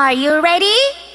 Are you ready?